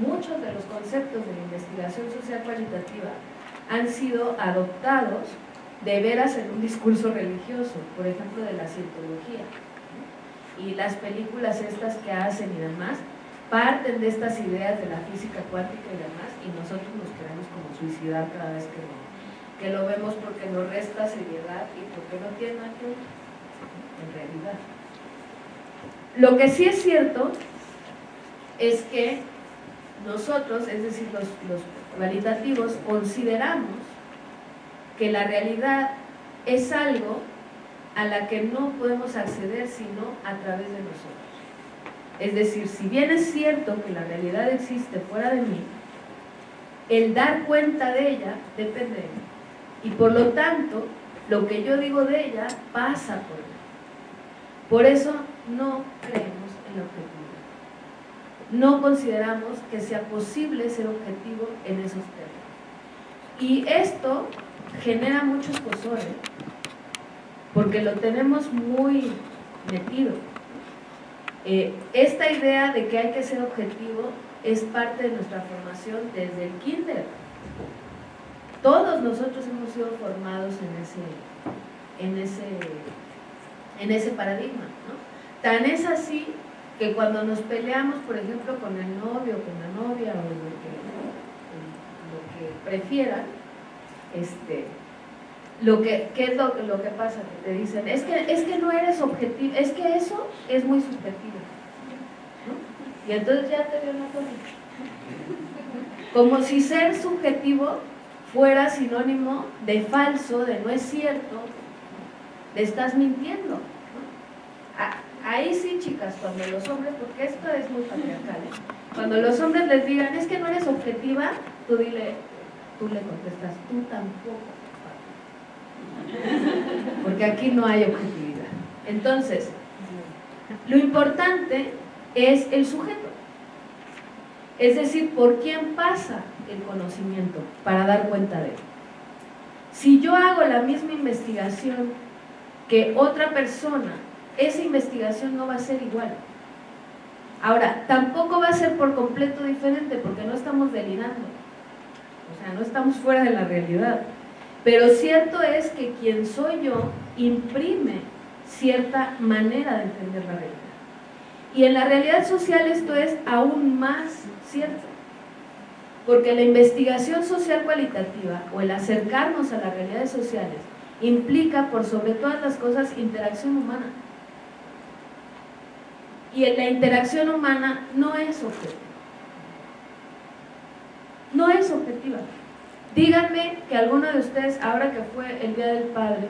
muchos de los conceptos de la investigación social cualitativa han sido adoptados de veras en un discurso religioso, por ejemplo de la cientología. Y las películas estas que hacen y demás, parten de estas ideas de la física cuántica y demás, y nosotros nos queremos como suicidar cada vez que lo, que lo vemos porque nos resta seriedad y porque no tiene ver, en realidad. Lo que sí es cierto es que nosotros, es decir, los, los cualitativos, consideramos que la realidad es algo a la que no podemos acceder sino a través de nosotros. Es decir, si bien es cierto que la realidad existe fuera de mí, el dar cuenta de ella depende de mí. Y por lo tanto, lo que yo digo de ella pasa por mí. Por eso no creemos en la objetividad. No consideramos que sea posible ser objetivo en esos términos. Y esto genera mucho escosor, porque lo tenemos muy metido. Eh, esta idea de que hay que ser objetivo es parte de nuestra formación desde el kinder. Todos nosotros hemos sido formados en ese, en ese, en ese paradigma. Tan es así que cuando nos peleamos, por ejemplo, con el novio, con la novia o lo que, lo que prefieran, este, lo que, ¿qué es lo, lo, que pasa? Que te dicen, es que, es que no eres objetivo, es que eso es muy subjetivo. Y entonces ya te dio una cosa. Como si ser subjetivo fuera sinónimo de falso, de no es cierto, de estás mintiendo. Ahí sí, chicas, cuando los hombres, porque esto es muy patriarcal, ¿eh? cuando los hombres les digan, es que no eres objetiva, tú dile, tú le contestas, tú tampoco. Porque aquí no hay objetividad. Entonces, lo importante es el sujeto. Es decir, por quién pasa el conocimiento para dar cuenta de él. Si yo hago la misma investigación que otra persona, esa investigación no va a ser igual. Ahora, tampoco va a ser por completo diferente porque no estamos delirando. O sea, no estamos fuera de la realidad. Pero cierto es que quien soy yo imprime cierta manera de entender la realidad. Y en la realidad social esto es aún más cierto. Porque la investigación social cualitativa o el acercarnos a las realidades sociales implica por sobre todas las cosas interacción humana. Y la interacción humana no es objetiva. No es objetiva. Díganme que alguno de ustedes, ahora que fue el Día del Padre,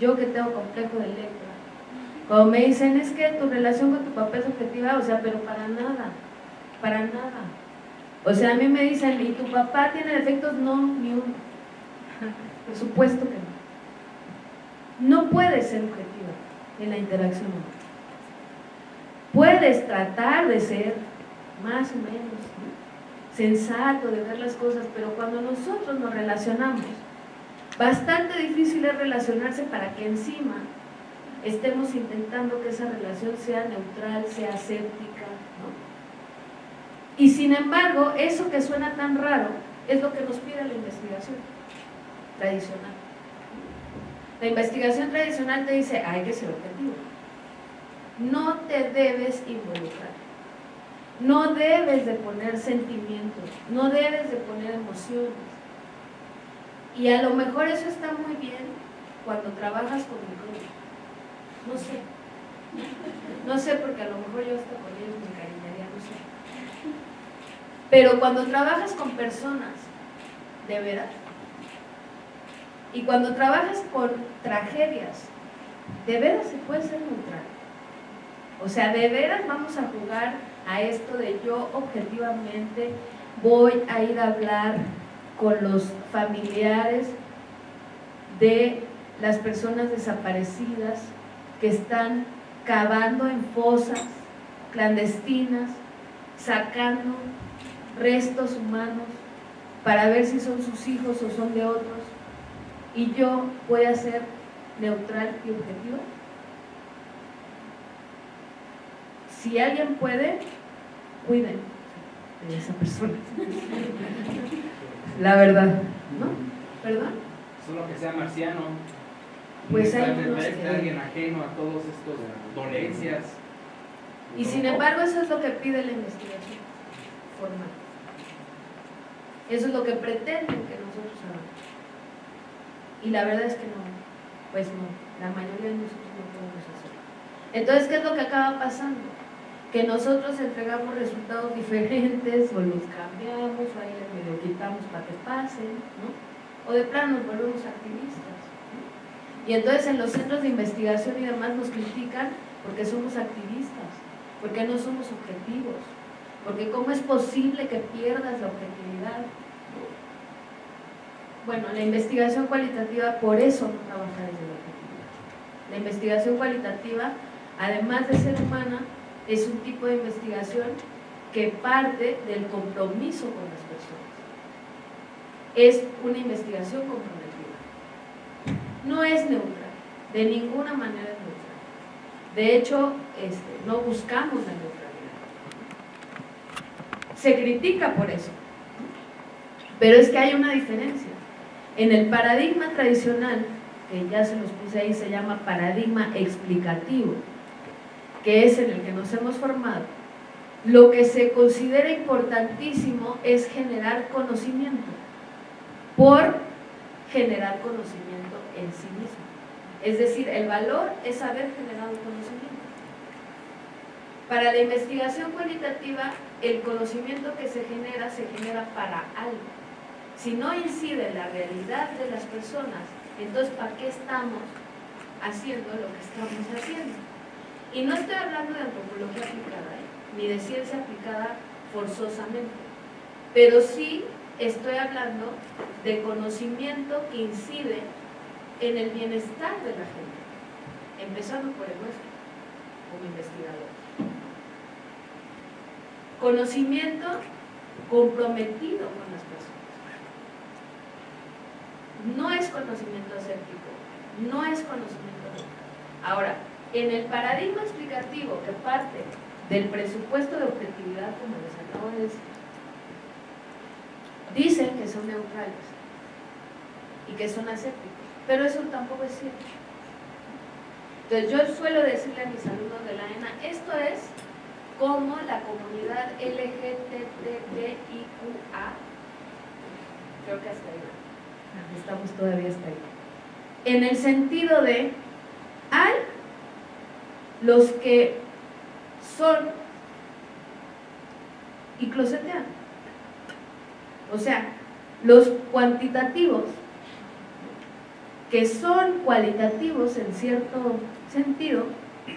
yo que tengo complejo de Electra, cuando me dicen, es que tu relación con tu papá es objetiva, o sea, pero para nada, para nada. O sea, a mí me dicen, ¿y tu papá tiene defectos? No, ni uno. Por supuesto que no. No puedes ser objetiva en la interacción humana. Puedes tratar de ser más o menos sensato de ver las cosas, pero cuando nosotros nos relacionamos, bastante difícil es relacionarse para que encima estemos intentando que esa relación sea neutral, sea aséptica, ¿no? Y sin embargo, eso que suena tan raro es lo que nos pide la investigación tradicional. La investigación tradicional te dice, hay que ser objetivo. No te debes involucrar. No debes de poner sentimientos, no debes de poner emociones. Y a lo mejor eso está muy bien cuando trabajas con grupos. No sé. No sé porque a lo mejor yo hasta con ellos me encariñaría, no sé. Pero cuando trabajas con personas, de veras, y cuando trabajas con tragedias, de veras se puede ser neutral. O sea, de veras vamos a jugar a esto de yo objetivamente voy a ir a hablar con los familiares de las personas desaparecidas que están cavando en fosas clandestinas, sacando restos humanos para ver si son sus hijos o son de otros, y yo voy a ser neutral y objetivo. Si alguien puede, cuiden de esa persona. La verdad, ¿no? ¿Perdón? Solo que sea marciano. Pues hay unos que- alguien ajeno a todos estos dolencias. Y sin embargo eso es lo que pide la investigación formal. Eso es lo que pretenden que nosotros hagamos. Y la verdad es que no, pues no, la mayoría de nosotros no podemos hacerlo. Entonces, ¿qué es lo que acaba pasando? Que nosotros entregamos resultados diferentes o los cambiamos o ahí les medio quitamos para que pasen, ¿no? O de plano nos volvemos activistas. Y entonces en los centros de investigación y demás nos critican porque somos activistas, porque no somos objetivos, porque cómo es posible que pierdas la objetividad. Bueno, la investigación cualitativa por eso no trabaja desde la objetividad. La investigación cualitativa, además de ser humana, es un tipo de investigación que parte del compromiso con las personas. Es una investigación comprometida. No es neutral, de ninguna manera es neutral. De hecho, este, no buscamos la neutralidad. Se critica por eso. Pero es que hay una diferencia. En el paradigma tradicional, que ya se los puse ahí, se llama paradigma explicativo, que es en el que nos hemos formado, lo que se considera importantísimo es generar conocimiento, por generar conocimiento en sí mismo. Es decir, el valor es haber generado conocimiento. Para la investigación cualitativa, el conocimiento que se genera se genera para algo. Si no incide en la realidad de las personas, entonces ¿para qué estamos haciendo lo que estamos haciendo? Y no estoy hablando de antropología aplicada, ¿eh? ni de ciencia aplicada forzosamente, pero sí estoy hablando de conocimiento que incide en el bienestar de la gente, empezando por el nuestro, como investigador. Conocimiento comprometido con las personas. No es conocimiento aséptico, no es conocimiento. Ahora, en el paradigma explicativo que parte del presupuesto de objetividad, como les acabo de decir, dicen que son neutrales y que son asépticos, pero eso tampoco es cierto. Entonces yo suelo decirle a mis alumnos de la ENA, esto es como la comunidad LGTBIQA, creo que hasta ahí, estamos todavía hasta ahí, en el sentido de, hay los que son y closetean. O sea, los cuantitativos, que son cualitativos en cierto sentido,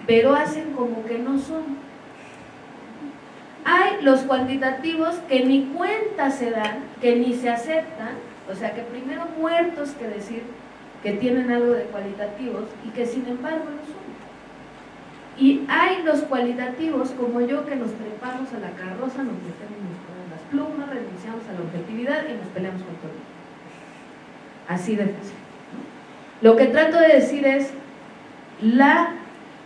pero hacen como que no son. Hay los cuantitativos que ni cuenta se dan, que ni se aceptan, o sea que primero muertos que decir que tienen algo de cualitativos y que sin embargo no son. Y hay los cualitativos como yo que nos trepamos a la carroza, nos metemos las plumas, renunciamos a la objetividad y nos peleamos con todo. Así de fácil. Lo que trato de decir es, la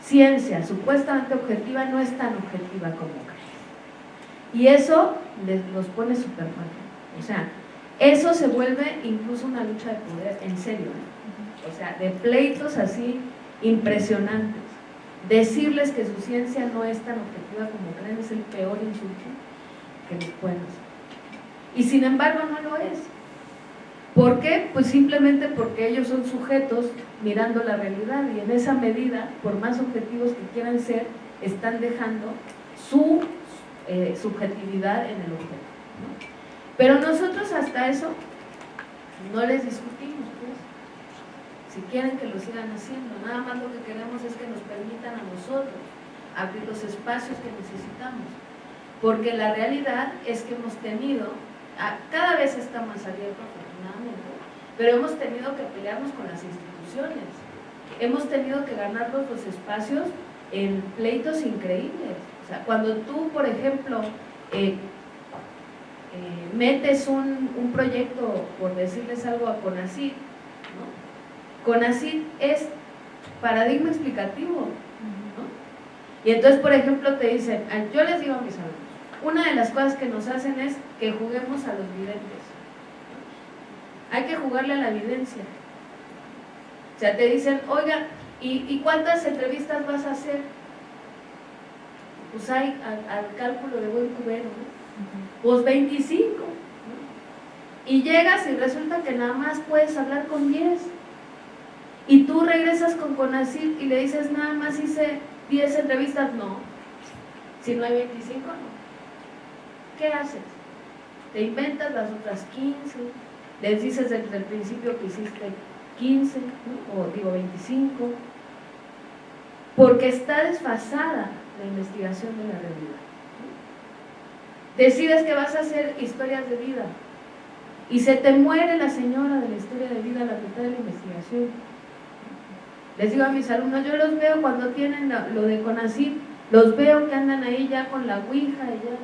ciencia supuestamente objetiva no es tan objetiva como crees. Y eso les, los pone súper mal. O sea, eso se vuelve incluso una lucha de poder, en serio. ¿eh? O sea, de pleitos así impresionantes. Decirles que su ciencia no es tan objetiva como creen es el peor insulto que les pueden hacer. Y sin embargo no lo es. ¿Por qué? Pues simplemente porque ellos son sujetos mirando la realidad y en esa medida, por más objetivos que quieran ser, están dejando su eh, subjetividad en el objeto. Pero nosotros hasta eso no les discutimos. Si quieren que lo sigan haciendo, nada más lo que queremos es que nos permitan a nosotros abrir los espacios que necesitamos. Porque la realidad es que hemos tenido, cada vez está más abierto afortunadamente, pero hemos tenido que pelearnos con las instituciones. Hemos tenido que ganarnos los espacios en pleitos increíbles. O sea, cuando tú, por ejemplo, eh, eh, metes un, un, proyecto, por decirles algo, a CONACYT. CONACYT es paradigma explicativo, ¿no? Y entonces, por ejemplo, te dicen, yo les digo a mis alumnos, una de las cosas que nos hacen es que juguemos a los videntes. Hay que jugarle a la evidencia. O sea, te dicen, oiga, ¿y, cuántas entrevistas vas a hacer? Pues hay al, cálculo de buen cubero, ¿no? Pues 25. Y llegas y resulta que nada más puedes hablar con 10. Y tú regresas con Conacil y le dices, nada más hice 10 entrevistas. No. Si no hay 25, no. ¿Qué haces? Te inventas las otras 15 les dices desde el principio que hiciste 15, o digo 25, porque está desfasada la investigación de la realidad. Decides que vas a hacer historias de vida y se te muere la señora de la historia de vida a la mitad de la investigación. Les digo a mis alumnos, yo los veo cuando tienen lo de CONACYT, los veo que andan ahí ya con la ouija y ya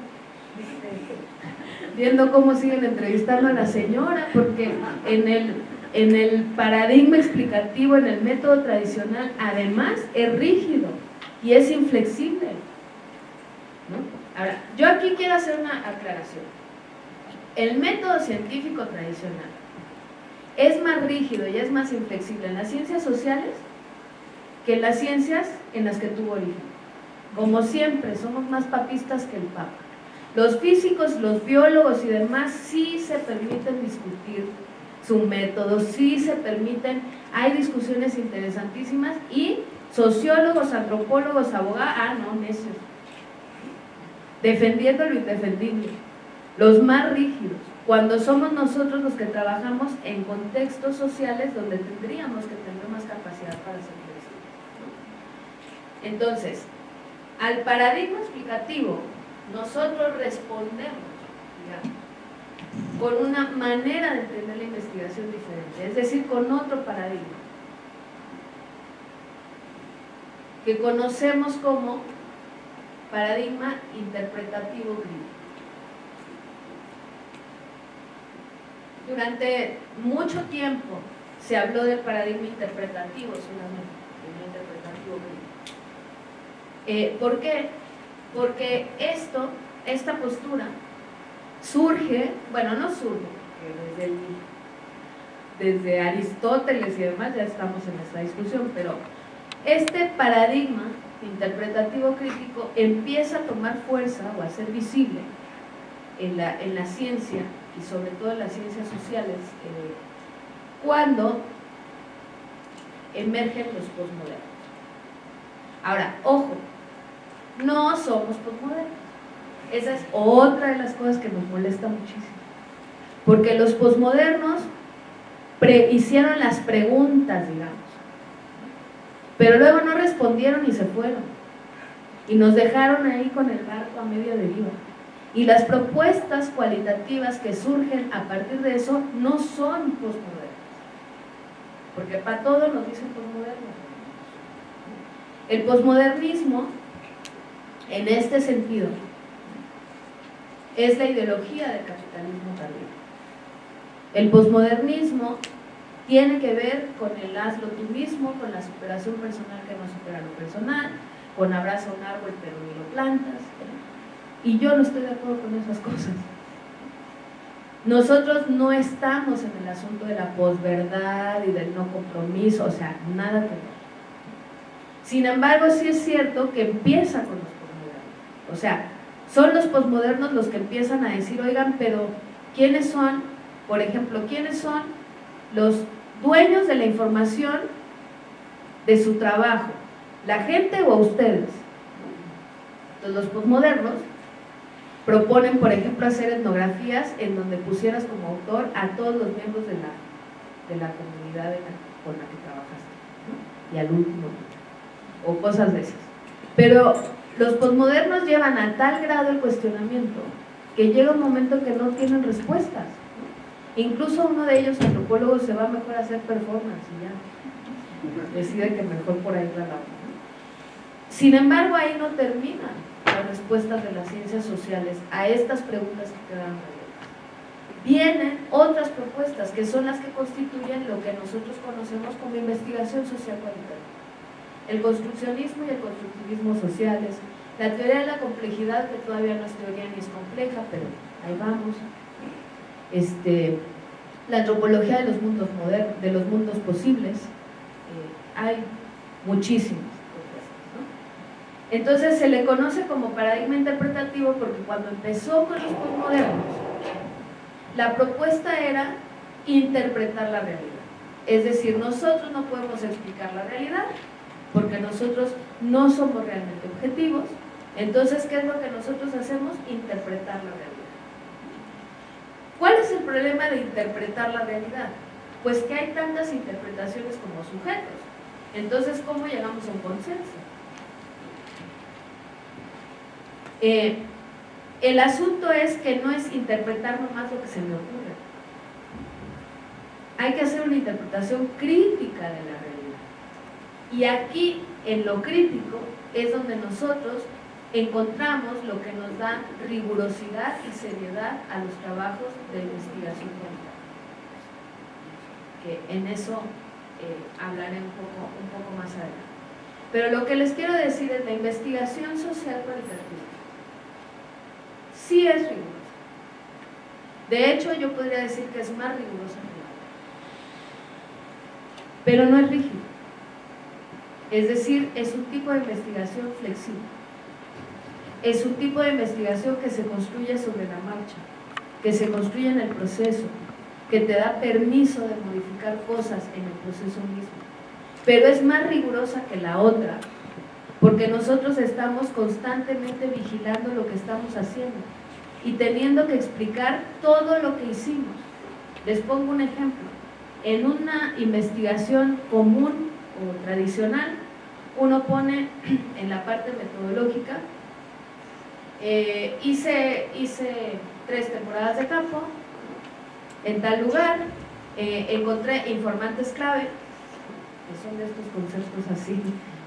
viendo cómo siguen entrevistando a la señora, porque en el, en el paradigma explicativo, en el método tradicional, además es rígido y es inflexible. Ahora, yo aquí quiero hacer una aclaración. El método científico tradicional es más rígido y es más inflexible en las ciencias sociales que las ciencias en las que tuvo origen. Como siempre, somos más papistas que el Papa. Los físicos, los biólogos y demás sí se permiten discutir su método, sí se permiten, hay discusiones interesantísimas y sociólogos, antropólogos, abogados, ah, no, necios, defendiendo lo indefendible, los más rígidos, cuando somos nosotros los que trabajamos en contextos sociales donde tendríamos que tener más capacidad para hacer esto. Entonces, al paradigma explicativo nosotros respondemos con una manera de entender la investigación diferente, es decir, con otro paradigma, que conocemos como paradigma interpretativo crítico. Durante mucho tiempo se habló del paradigma interpretativo solamente, interpretativo crítico. Eh, ¿Por qué? porque esto, esta postura, surge, bueno, no surge, desde, desde Aristóteles y demás ya estamos en esta discusión, pero este paradigma interpretativo crítico empieza a tomar fuerza o a ser visible en la, en la ciencia y sobre todo en las ciencias sociales eh, cuando emergen los posmodernos. Ahora, ojo, no somos posmodernos. Esa es otra de las cosas que nos molesta muchísimo. Porque los posmodernos hicieron las preguntas, digamos. Pero luego no respondieron y se fueron. Y nos dejaron ahí con el barco a medio deriva. Y las propuestas cualitativas que surgen a partir de eso no son posmodernas. Porque para todo nos dicen posmodernos. El posmodernismo en este sentido, es la ideología del capitalismo tardío. El posmodernismo tiene que ver con el hazlo tú mismo, con la superación personal que no supera lo personal, con abraza un árbol pero ni lo plantas. Y yo no estoy de acuerdo con esas cosas. Nosotros no estamos en el asunto de la posverdad y del no compromiso, o sea, nada que ver. Sin embargo, sí es cierto que empieza con los o sea, son los posmodernos los que empiezan a decir, oigan, pero ¿quiénes son, por ejemplo, quiénes son los dueños de la información de su trabajo? ¿La gente o ustedes? Entonces los posmodernos proponen, por ejemplo, hacer etnografías en donde pusieras como autor a todos los miembros de la, de la comunidad con la que trabajaste, y al último, o cosas de esas. Pero los posmodernos llevan a tal grado el cuestionamiento que llega un momento que no tienen respuestas. Incluso uno de ellos, antropólogo, se va mejor a hacer performance y ya decide que mejor por ahí la Sin embargo, ahí no terminan las respuestas de las ciencias sociales a estas preguntas que quedan. Vienen otras propuestas que son las que constituyen lo que nosotros conocemos como investigación social cualitativa el construccionismo y el constructivismo sociales, La teoría de la complejidad, que todavía no es teoría ni es compleja, pero ahí vamos. Este, la antropología de los mundos modernos, de los mundos posibles, eh, hay muchísimas propuestas. Entonces se le conoce como paradigma interpretativo porque cuando empezó con los postmodernos, la propuesta era interpretar la realidad. Es decir, nosotros no podemos explicar la realidad porque nosotros no somos realmente objetivos. Entonces, ¿qué es lo que nosotros hacemos? Interpretar la realidad. ¿Cuál es el problema de interpretar la realidad? Pues que hay tantas interpretaciones como sujetos. Entonces, ¿cómo llegamos a un consenso? Eh, el asunto es que no es interpretar nomás lo que se me ocurre. Hay que hacer una interpretación crítica de la realidad. Y aquí, en lo crítico, es donde nosotros encontramos lo que nos da rigurosidad y seriedad a los trabajos de investigación que en eso eh, hablaré un poco, un poco más adelante. Pero lo que les quiero decir es la investigación social cualitativa sí es rigurosa. De hecho, yo podría decir que es más rigurosa que la Pero no es rígido. Es decir, es un tipo de investigación flexible es un tipo de investigación que se construye sobre la marcha, que se construye en el proceso, que te da permiso de modificar cosas en el proceso mismo. Pero es más rigurosa que la otra, porque nosotros estamos constantemente vigilando lo que estamos haciendo y teniendo que explicar todo lo que hicimos. Les pongo un ejemplo. En una investigación común o tradicional, uno pone en la parte metodológica eh, hice, hice tres temporadas de campo. En tal lugar, eh, encontré informantes clave, que son de estos conceptos así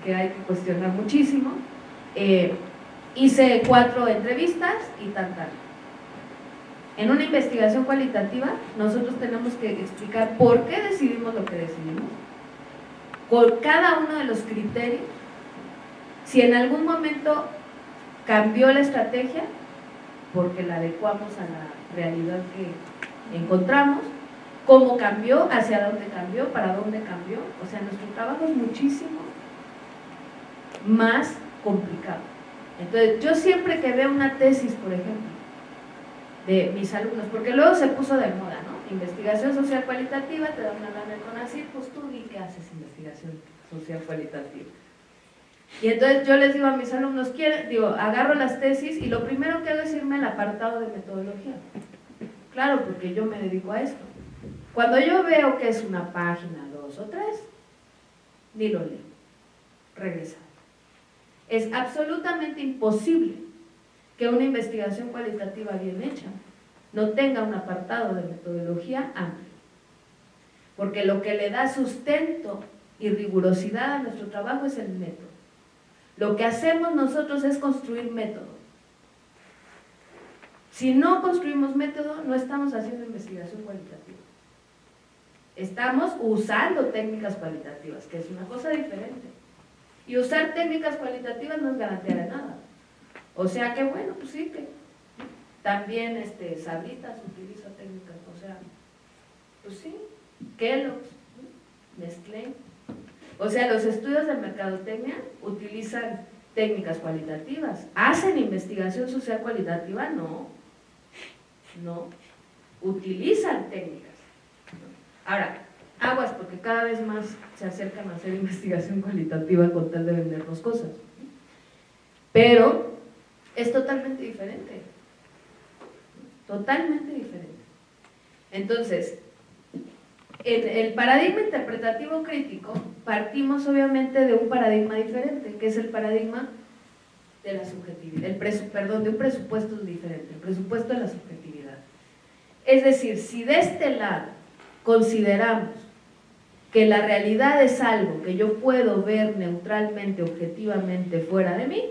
que hay que cuestionar muchísimo, eh, hice cuatro entrevistas y tal, tal. En una investigación cualitativa nosotros tenemos que explicar por qué decidimos lo que decidimos, por cada uno de los criterios, si en algún momento cambió la estrategia porque la adecuamos a la realidad que encontramos, cómo cambió, hacia dónde cambió, para dónde cambió. O sea, nuestro trabajo es muchísimo más complicado. Entonces, yo siempre que veo una tesis, por ejemplo, de mis alumnos, porque luego se puso de moda, ¿no? Investigación social cualitativa, te dan una lana con así, pues tú di que haces investigación social cualitativa. Y entonces yo les digo a mis alumnos, digo, agarro las tesis y lo primero que hago es irme al apartado de metodología. Claro, porque yo me dedico a esto. Cuando yo veo que es una página, dos o tres, ni lo leo. Regresa. Es absolutamente imposible que una investigación cualitativa bien hecha no tenga un apartado de metodología amplio. Porque lo que le da sustento y rigurosidad a nuestro trabajo es el método. Lo que hacemos nosotros es construir método. Si no construimos método, no estamos haciendo investigación cualitativa. Estamos usando técnicas cualitativas, que es una cosa diferente. Y usar técnicas cualitativas no es garantía de nada. O sea que bueno, pues sí que también este, Sabritas utiliza técnicas, o sea, pues sí, Kellogg's, Nestlé, o sea, los estudios de mercadotecnia utilizan técnicas cualitativas. ¿Hacen investigación social cualitativa? No. No. Utilizan técnicas. Ahora, aguas, porque cada vez más se acercan a hacer investigación cualitativa con tal de vendernos cosas. Pero es totalmente diferente. Totalmente diferente. Entonces, en el paradigma interpretativo crítico partimos obviamente de un paradigma diferente, que es el paradigma de la subjetividad, el perdón, de un presupuesto diferente, el presupuesto de la subjetividad. Es decir, si de este lado consideramos que la realidad es algo que yo puedo ver neutralmente, objetivamente fuera de mí,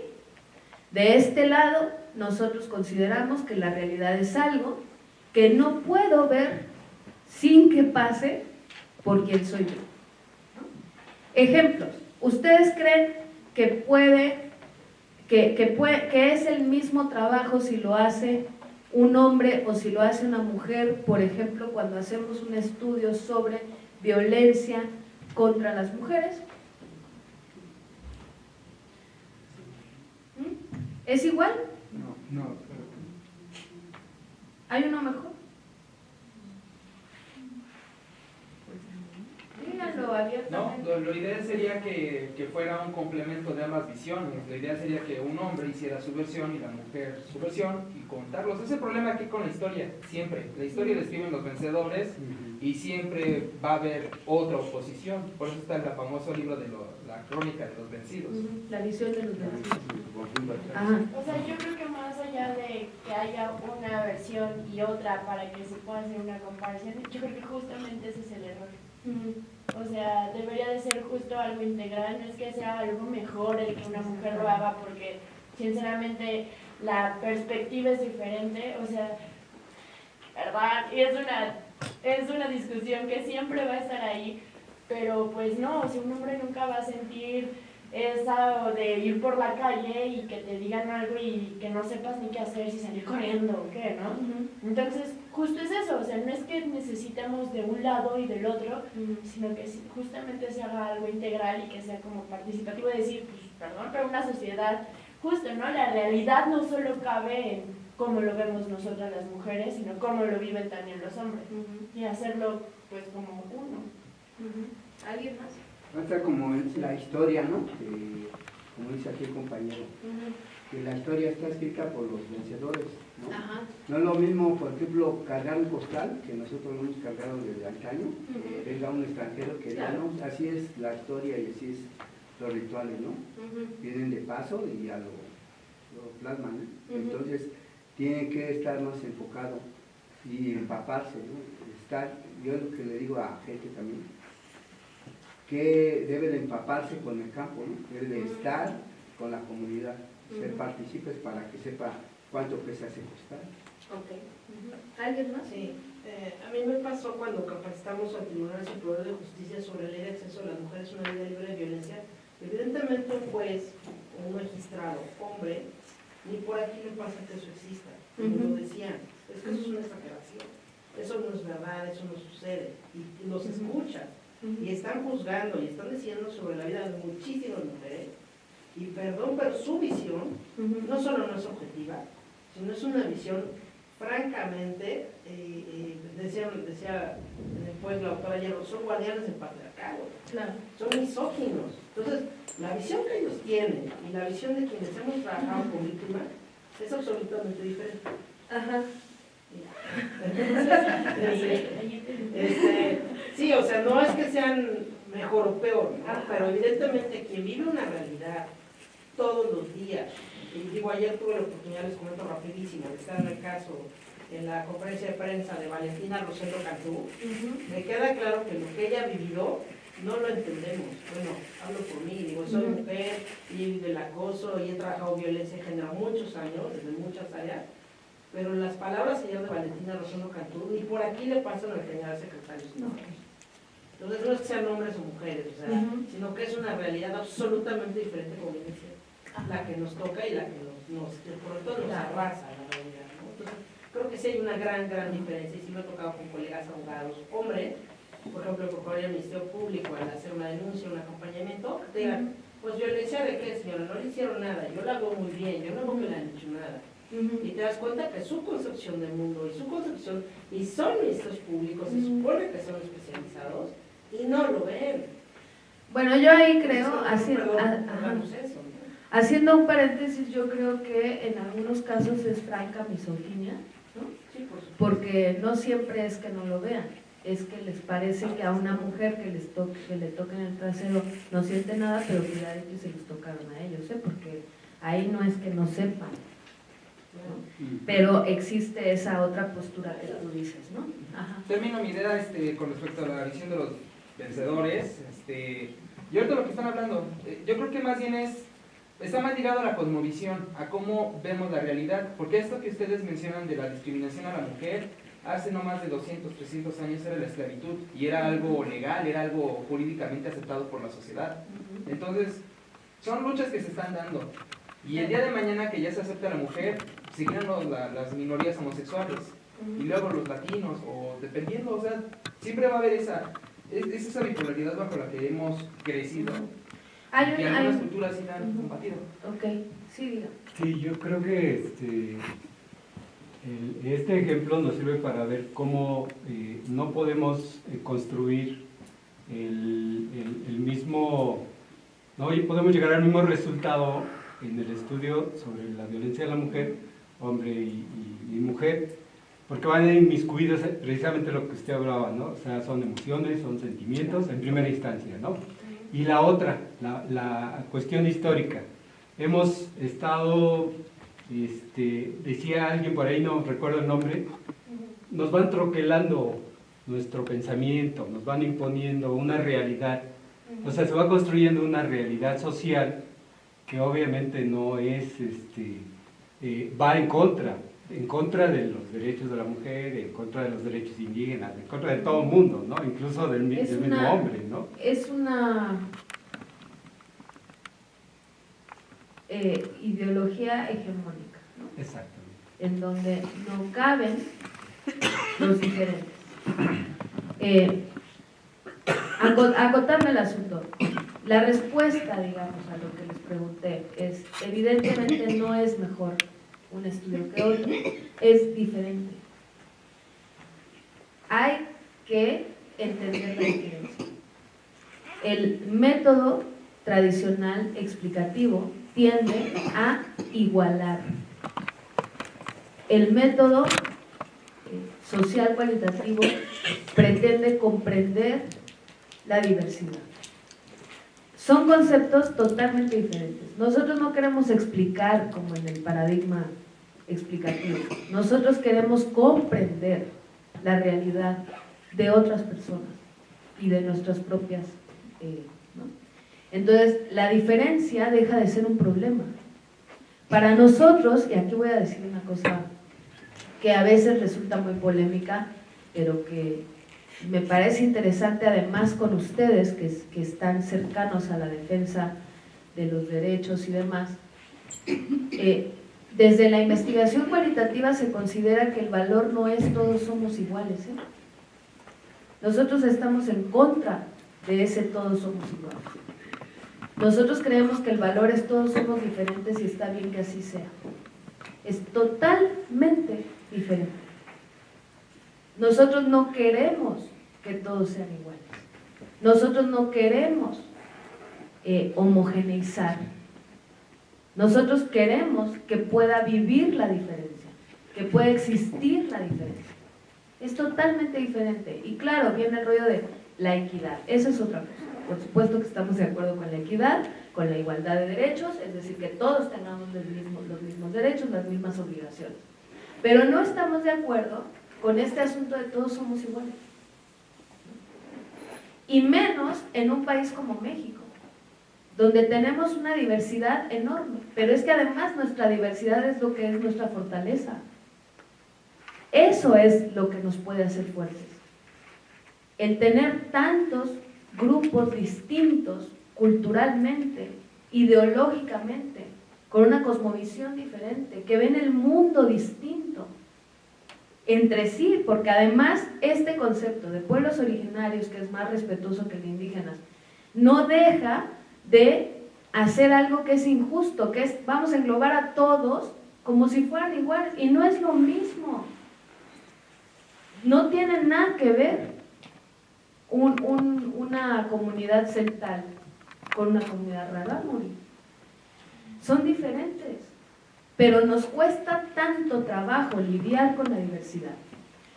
de este lado nosotros consideramos que la realidad es algo que no puedo ver sin que pase por quien soy yo. Ejemplos. ¿Ustedes creen que puede, que, que, es el mismo trabajo si lo hace un hombre o si lo hace una mujer, por ejemplo, cuando hacemos un estudio sobre violencia contra las mujeres. ¿Mm? ¿Es igual? No, no. ¿Hay uno mejor? No, lo, lo ideal sería que, que fuera un complemento de ambas visiones. La idea sería que un hombre hiciera su versión y la mujer su versión y contarlos. Ese es el problema aquí con la historia, siempre. La historia la escriben los vencedores y siempre va a haber otra oposición. Por eso está el famoso libro de lo- la crónica de los vencidos. La visión de los vencidos. Ajá. O sea, yo creo que allá de que haya una versión y otra para que se pueda hacer una comparación, yo creo que justamente ese es el error. O sea, debería de ser justo algo integral, no es que sea algo mejor el que una mujer lo haga, porque sinceramente la perspectiva es diferente, o sea, ¿verdad? Y es una, es una discusión que siempre va a estar ahí, pero pues no, o sea, un hombre nunca va a sentir esa de ir por la calle y que te digan algo y que no sepas ni qué hacer, si salir corriendo o qué, ¿no? Entonces, justo es eso, o sea, no es que necesitemos de un lado y del otro, sino que justamente se haga algo integral y que sea como participativo, decir, pues, perdón, pero una sociedad, justo, ¿no? La realidad no solo cabe en cómo lo vemos nosotras las mujeres, sino cómo lo viven también los hombres, y hacerlo, pues, como uno. ¿Alguien más? Otra como es la historia, ¿no? Que, como dice aquí el compañero, que la historia está escrita por los vencedores, ¿no? Ajá. No es lo mismo, por ejemplo, cargar un costal, que nosotros lo hemos cargado desde antaño, que Ujú. venga un extranjero que Claro. no, así es la historia y así es los rituales, ¿no? Vienen de paso y ya lo, lo plasman, ¿no? Ujú. Entonces, tienen que estar más enfocado y empaparse, ¿no? Estar, yo lo que le digo a gente también, que debe de empaparse con el campo, ¿no? Debe de estar con la comunidad, ser partícipes para que sepa cuánto pesa ese costal. Ok. ¿Alguien más? Sí, eh, a mí me pasó cuando capacitamos al Tribunal Superior de Justicia sobre la ley de acceso de las mujeres a una vida libre de violencia. Evidentemente un juez o un magistrado, hombre, ni por aquí le pasa que eso exista, como Ujú. lo decían, es que eso es una exageración, eso no es verdad, eso no sucede, y, y los Ujú. Y están juzgando y están diciendo sobre la vida de muchísimas mujeres, y perdón, pero su visión no solo no es objetiva, sino es una visión francamente, eh, eh, decía, decía en el pueblo la autora ayer, son guardianes del patriarcado, Claro. son misóginos. Entonces, la visión que ellos tienen y la visión de quienes hemos trabajado con víctimas es absolutamente diferente. Ajá. Entonces, este, sí, o sea, no es que sean mejor o peor, ¿no? pero evidentemente quien vive una realidad todos los días, y digo, ayer tuve la oportunidad, les comento rapidísimo, de estar en el caso, en la conferencia de prensa de Valentina Rosendo Cantú, me queda claro que lo que ella ha vivido no lo entendemos. Bueno, hablo por mí, digo, soy Ujú. mujer y del acoso y he trabajado violencia en género muchos años, desde muchas áreas, pero las palabras ayer de Valentina Rosendo Cantú ni por aquí le pasan al general secretario. No. Entonces no es que sean hombres o mujeres, o sea, sino que es una realidad absolutamente diferente, como bien decía, la que nos toca y la que nos, nos por tanto nos arrasa la realidad. ¿no? Entonces, creo que sí hay una gran, gran diferencia y sí me ha tocado con colegas abogados, hombres, por ejemplo, el Procurador del Ministerio Público al hacer una denuncia, un acompañamiento, te digan, pues violencia de qué señora, no le hicieron nada, yo la hago muy bien, yo no hago que le han hecho nada. Y te das cuenta que su concepción del mundo y su concepción, y son ministros públicos, Ujú. supone que son especializados, y no lo ven. Bueno, yo ahí creo, Entonces, así, perdón, a- ajá. hagamos eso, ¿no? haciendo un paréntesis, yo creo que en algunos casos es franca misoginia, ¿no? Sí, por supuesto. porque no siempre es que no lo vean, es que les parece que a una mujer que, les toque, que le toquen el trasero no siente nada, pero de que se los tocaron a ellos, ¿eh? porque ahí no es que no sepan, ¿no? pero existe esa otra postura que tú dices, ¿no? Ajá. Termino mi idea este, con respecto a la visión de los vencedores. Este, y ahorita lo que están hablando, eh, yo creo que más bien es, está más ligado a la cosmovisión, a cómo vemos la realidad. Porque esto que ustedes mencionan de la discriminación a la mujer, hace no más de 200, 300 años era la esclavitud y era algo legal, era algo jurídicamente aceptado por la sociedad. Entonces, son luchas que se están dando. Y el día de mañana que ya se acepta la mujer, seguirán los- la- las minorías homosexuales. Y luego los latinos, o dependiendo, o sea, siempre va a haber esa, es, es esa bipolaridad bajo la que hemos crecido. Hay y que hay culturas sí la han Ujú. combatido. ok, sí, diga. Sí, yo creo que este, el- este ejemplo nos sirve para ver cómo eh, no podemos eh, construir el, el- el mismo, no y podemos llegar al mismo resultado en el estudio sobre la violencia de la mujer, hombre y, y- y mujer, porque van inmiscuidos precisamente lo que usted hablaba, ¿no? O sea, son emociones, son sentimientos en primera instancia, ¿no? Y la otra, la, la cuestión histórica. Hemos estado, este, decía alguien por ahí, no recuerdo el nombre, nos van troquelando nuestro pensamiento, nos van imponiendo una realidad. O sea, se va construyendo una realidad social que obviamente no es, este, eh, va en contra, en contra de los derechos de la mujer, en contra de los derechos indígenas, en contra de todo el mundo, ¿no? Incluso del, mismo hombre, ¿no? Es una eh, ideología hegemónica, ¿no? Exactamente. en donde no caben los diferentes. Eh, aco- acotarme el asunto. La respuesta, digamos, a lo que les pregunté es, evidentemente no es mejor un estudio que otro, es diferente. Hay que entender la diferencia. El método tradicional explicativo tiende a igualar el método eh, social cualitativo pretende comprender la diversidad. Son conceptos totalmente diferentes. Nosotros no queremos explicar como en el paradigma explicativo. Nosotros queremos comprender la realidad de otras personas y de nuestras propias. eh. Entonces, la diferencia deja de ser un problema. Para nosotros, y aquí voy a decir una cosa que a veces resulta muy polémica, pero que me parece interesante además con ustedes que, es- que están cercanos a la defensa de los derechos y demás. Eh, desde la investigación cualitativa se considera que el valor no es todos somos iguales. ¿eh? Nosotros estamos en contra de ese todos somos iguales. Nosotros creemos que el valor es todos somos diferentes y está bien que así sea. Es totalmente diferente. Nosotros no queremos que todos sean iguales. Nosotros no queremos eh, homogeneizar. Nosotros queremos que pueda vivir la diferencia, que pueda existir la diferencia. Es totalmente diferente. Y claro, viene el rollo de la equidad. Esa es otra cosa. Por supuesto que estamos de acuerdo con la equidad, con la igualdad de derechos, es decir, que todos tengamos los mismos, los mismos derechos, las mismas obligaciones. Pero no estamos de acuerdo con este asunto de todos somos iguales. Y menos en un país como México, donde tenemos una diversidad enorme. Pero es que además nuestra diversidad es lo que es nuestra fortaleza. Eso es lo que nos puede hacer fuertes. El tener tantos grupos distintos culturalmente, ideológicamente, con una cosmovisión diferente, que ven el mundo distinto entre sí, porque además este concepto de pueblos originarios, que es más respetuoso que el de indígenas, no deja de hacer algo que es injusto, que es vamos a englobar a todos como si fueran iguales, y no es lo mismo. No tiene nada que ver un- un- una comunidad celtal con una comunidad rarámuri. Son diferentes, pero nos cuesta tanto trabajo lidiar con la diversidad.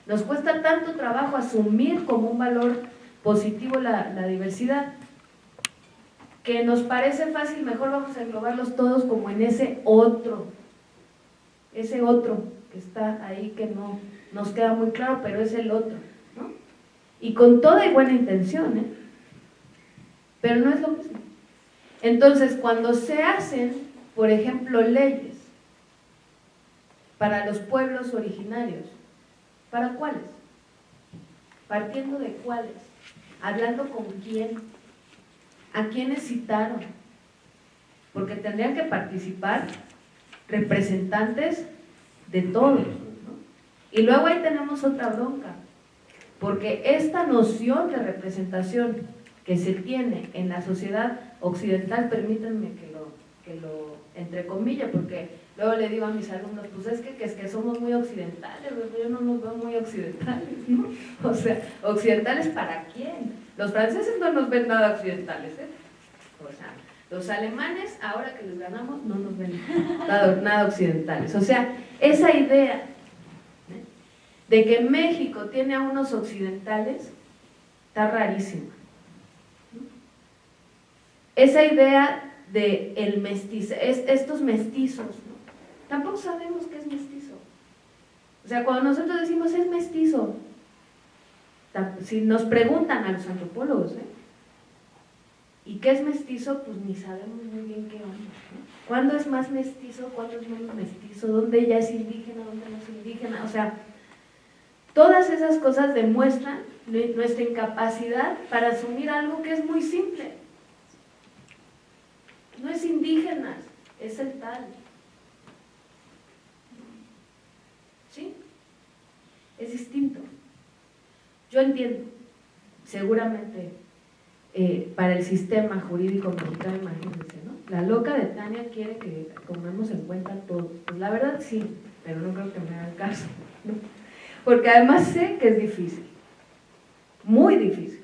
Nos cuesta tanto trabajo asumir como un valor positivo la diversidad, que nos parece fácil, mejor vamos a englobarlos todos como en ese otro, ese otro que está ahí que no nos queda muy claro, pero es el otro, ¿no? Y con toda y buena intención, ¿eh? Pero no es lo mismo. Entonces, cuando se hacen, por ejemplo, leyes para los pueblos originarios, ¿para cuáles? Partiendo de cuáles, hablando con quién, a quiénes citaron, porque tendrían que participar representantes de todos. Y luego ahí tenemos otra bronca, porque esta noción de representación que se tiene en la sociedad occidental, permítanme que lo, que lo entre comillas, porque luego le digo a mis alumnos, pues es que, que es que somos muy occidentales, yo no nos veo muy occidentales, ¿no? O sea, ¿occidentales para quién? Los franceses no nos ven nada occidentales, ¿eh? O sea, los alemanes, ahora que les ganamos, no nos ven nada, occidentales. O sea, esa idea ¿eh? de que México tiene a unos occidentales está rarísima. Esa idea de el mestizo, es, estos mestizos, ¿no? tampoco sabemos qué es mestizo. O sea, cuando nosotros decimos es mestizo, si nos preguntan a los antropólogos, ¿eh? ¿y qué es mestizo? Pues ni sabemos muy bien qué onda. ¿Cuándo es más mestizo? ¿Cuándo es menos mestizo? ¿Dónde ya es indígena? ¿Dónde no es indígena? O sea, todas esas cosas demuestran nuestra incapacidad para asumir algo que es muy simple. No es indígenas, es el tal. ¿Sí? Es distinto. Yo entiendo, seguramente eh, para el sistema jurídico mexicano, imagínense, ¿no? La loca de Tania quiere que tomemos en cuenta todo. Pues la verdad sí, pero no creo que me hagan caso, ¿no? Porque además sé que es difícil, muy difícil.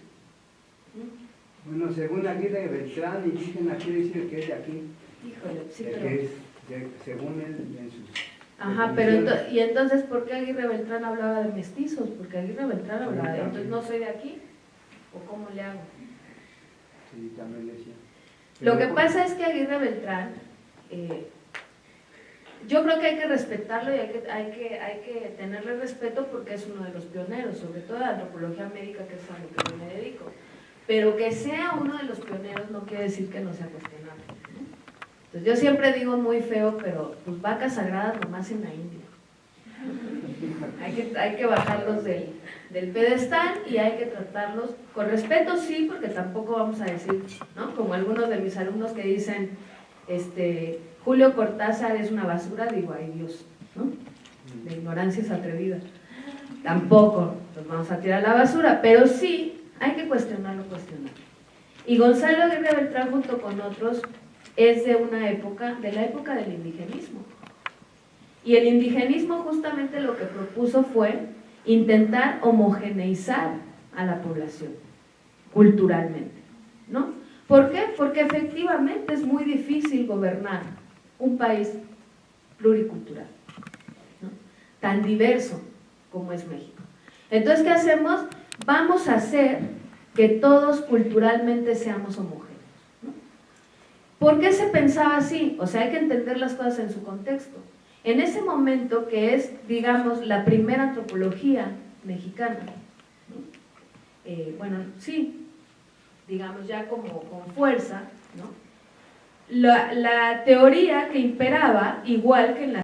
Bueno, según Aguirre Beltrán, indígena quiere decir que es de aquí. Híjole, sí, el pero... que es, de- según él, en sus... Ajá, pero definiciones. ento- y entonces, ¿por qué Aguirre Beltrán hablaba de mestizos? Porque Aguirre Beltrán hablaba de, entonces no soy de aquí, o cómo le hago. Sí, también decía. Lo que pasa es que Aguirre Beltrán, eh, yo creo que hay que respetarlo y hay que, hay, que, hay que tenerle respeto porque es uno de los pioneros, sobre todo de antropología médica, que es a lo que yo me dedico. Pero que sea uno de los pioneros no quiere decir que no sea cuestionable. Entonces yo siempre digo muy feo, pero pues vacas sagradas nomás en la India. Hay que, hay que bajarlos del, del pedestal y hay que tratarlos con respeto, sí, porque tampoco vamos a decir, ¿no? Como algunos de mis alumnos que dicen, este, Julio Cortázar es una basura, digo, ay Dios, ¿no? La ignorancia es atrevida. Tampoco los vamos a tirar la basura, pero sí hay que cuestionarlo, cuestionarlo. Y Gonzalo Aguirre Beltrán junto con otros es de una época, de la época del indigenismo. Y el indigenismo justamente lo que propuso fue intentar homogeneizar a la población culturalmente, ¿no? ¿Por qué? Porque efectivamente es muy difícil gobernar un país pluricultural, tan diverso como es México. Entonces, ¿qué hacemos? Vamos a hacer que todos culturalmente seamos homogéneos. ¿Por qué se pensaba así? O sea, hay que entender las cosas en su contexto. En ese momento que es, digamos, la primera antropología mexicana. Eh, bueno, sí, digamos ya como con fuerza, ¿no? La, la teoría que imperaba, igual que en la